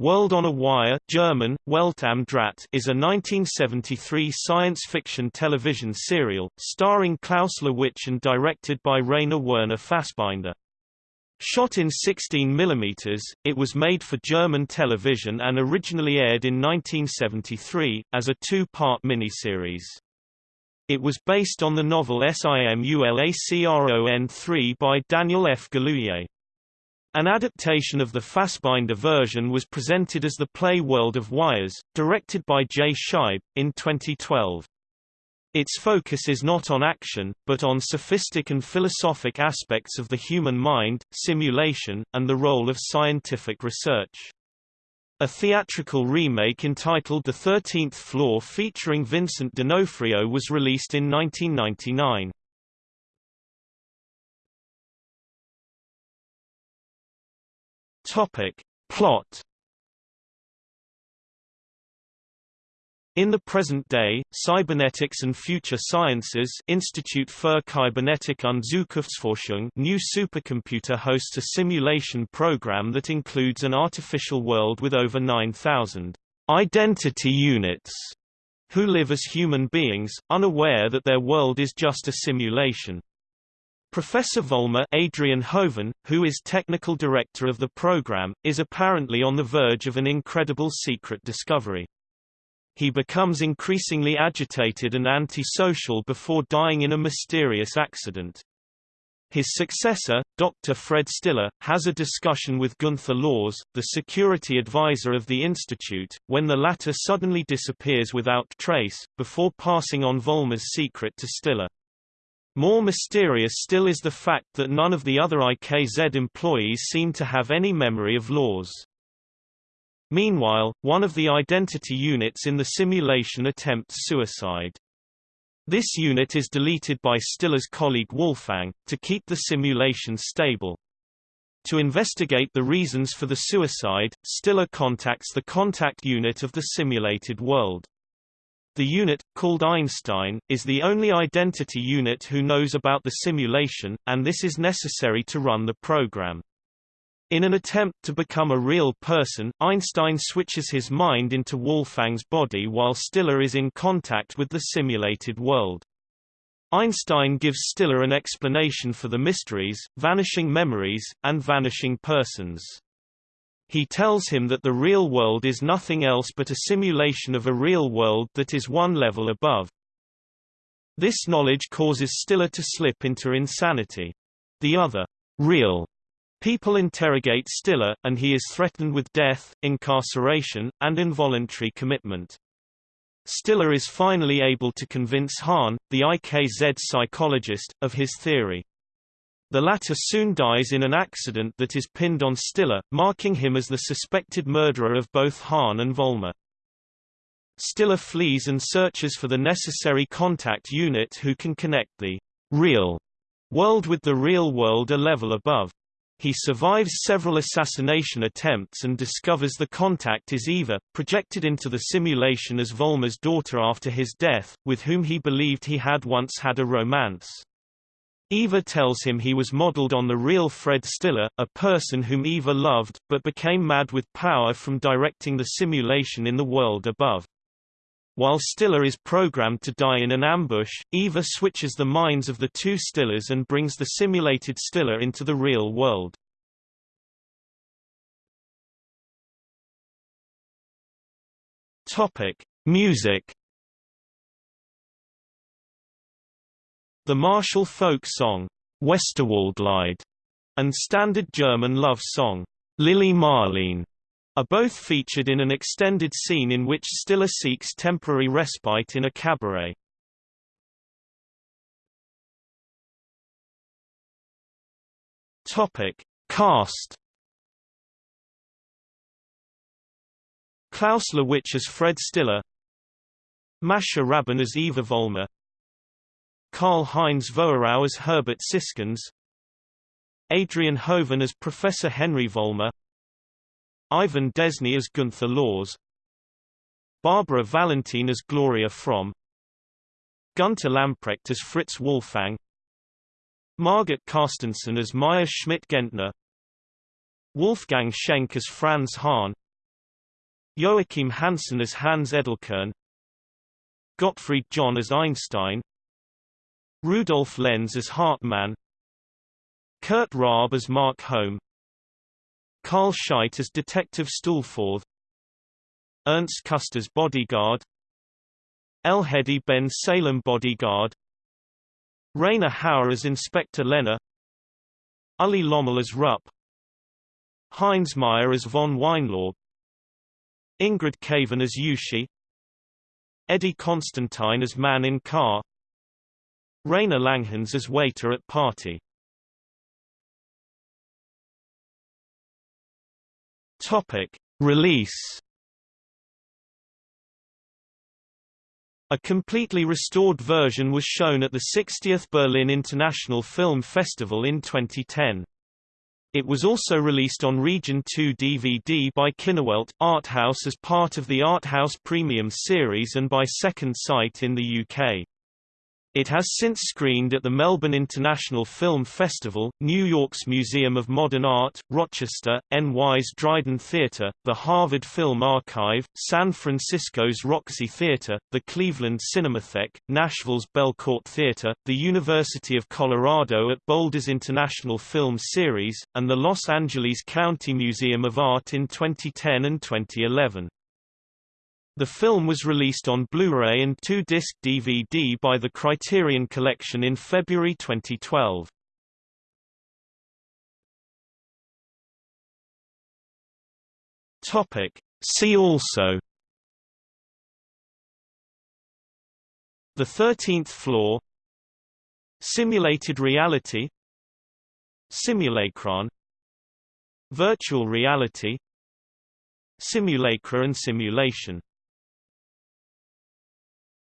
World on a Wire German, Welt am Draht is a 1973 science fiction television serial, starring Klaus Löwitsch and directed by Rainer Werner Fassbinder. Shot in 16 mm, it was made for German television and originally aired in 1973, as a two-part miniseries. It was based on the novel Simulacron 3 by Daniel F. Galouye. An adaptation of the Fassbinder version was presented as the play World of Wires, directed by Jay Scheib, in 2012. Its focus is not on action, but on sophistic and philosophic aspects of the human mind, simulation, and the role of scientific research. A theatrical remake entitled The Thirteenth Floor featuring Vincent D'Onofrio was released in 1999. Topic. Plot In the present day, Cybernetics and Future Sciences Institute für Kybernetik und Zukunftsforschung new supercomputer hosts a simulation program that includes an artificial world with over 9,000 identity units who live as human beings, unaware that their world is just a simulation. Professor Vollmer Adrian Hoven, who is technical director of the program, is apparently on the verge of an incredible secret discovery. He becomes increasingly agitated and antisocial before dying in a mysterious accident. His successor, Dr. Fred Stiller, has a discussion with Gunther Laws, the security advisor of the institute, when the latter suddenly disappears without trace, before passing on Vollmer's secret to Stiller. More mysterious still is the fact that none of the other IKZ employees seem to have any memory of Laws. Meanwhile, one of the identity units in the simulation attempts suicide. This unit is deleted by Stiller's colleague Wolfgang, to keep the simulation stable. To investigate the reasons for the suicide, Stiller contacts the contact unit of the simulated world. The unit, called Einstein, is the only identity unit who knows about the simulation, and this is necessary to run the program. In an attempt to become a real person, Einstein switches his mind into Wolfgang's body while Stiller is in contact with the simulated world. Einstein gives Stiller an explanation for the mysteries, vanishing memories, and vanishing persons. He tells him that the real world is nothing else but a simulation of a real world that is one level above. This knowledge causes Stiller to slip into insanity. The other, real, people interrogate Stiller, and he is threatened with death, incarceration, and involuntary commitment. Stiller is finally able to convince Hahn, the IKZ psychologist, of his theory. The latter soon dies in an accident that is pinned on Stiller, marking him as the suspected murderer of both Hahn and Vollmer. Stiller flees and searches for the necessary contact unit who can connect the real world with the real world a level above. He survives several assassination attempts and discovers the contact is Eva, projected into the simulation as Vollmer's daughter after his death, with whom he believed he had once had a romance. Eva tells him he was modeled on the real Fred Stiller, a person whom Eva loved, but became mad with power from directing the simulation in the world above. While Stiller is programmed to die in an ambush, Eva switches the minds of the two Stillers and brings the simulated Stiller into the real world. Topic: Music The martial folk song, Westerwaldlied, and standard German love song, Lili Marleen, are both featured in an extended scene in which Stiller seeks temporary respite in a cabaret. Topic: Cast. Klaus Löwitsch as Fred Stiller, Mascha Rabben as Eva Vollmer, Karl-Heinz Vosgerau as Herbert Siskins Adrian Hoven as Professor Henry Vollmer Ivan Desny as Gunther Laws Barbara Valentin as Gloria Fromm Gunter Lamprecht as Fritz Walfang Margit Carstensen as Maya Schmidt-Gentner Wolfgang Schenk as Franz Hahn Joachim Hansen as Hans Edelkern Gottfried John as Einstein Rudolf Lenz as Hartmann Kurt Raab as Mark Holm Karl Scheydt as Detective Stulforth Ernst Küsters bodyguard El Elhedi Ben Salem bodyguard Rainer Hauer as Inspector Lehner Uli Lommel as Rupp Heinz Meyer as von Weinlaub Ingrid Caven as Uschi Eddie Constantine as man in car Rainer Langhans as waiter at party Topic. Release A completely restored version was shown at the 60th Berlin International Film Festival in 2010. It was also released on Region 2 DVD by Kinowelt Arthouse as part of the Arthouse Premium series and by Second Sight in the UK. It has since screened at the Melbourne International Film Festival, New York's Museum of Modern Art, Rochester, NY's Dryden Theatre, the Harvard Film Archive, San Francisco's Roxy Theatre, the Cleveland Cinematheque, Nashville's Belcourt Theatre, the University of Colorado at Boulder's International Film Series, and the Los Angeles County Museum of Art in 2010 and 2011. The film was released on Blu-ray and two-disc DVD by the Criterion Collection in February 2012. Topic. See also. The Thirteenth Floor. Simulated reality. Simulacron. Virtual reality. Simulacra and simulation